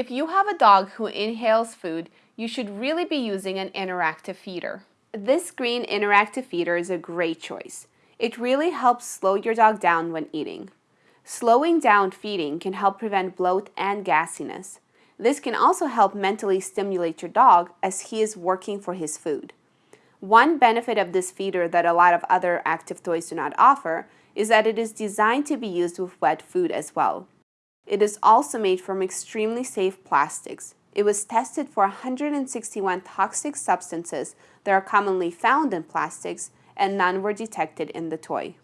If you have a dog who inhales food, you should really be using an interactive feeder. This green interactive feeder is a great choice. It really helps slow your dog down when eating. Slowing down feeding can help prevent bloat and gassiness. This can also help mentally stimulate your dog as he is working for his food. One benefit of this feeder that a lot of other active toys do not offer is that it is designed to be used with wet food as well. It is also made from extremely safe plastics. It was tested for 161 toxic substances that are commonly found in plastics and none were detected in the toy.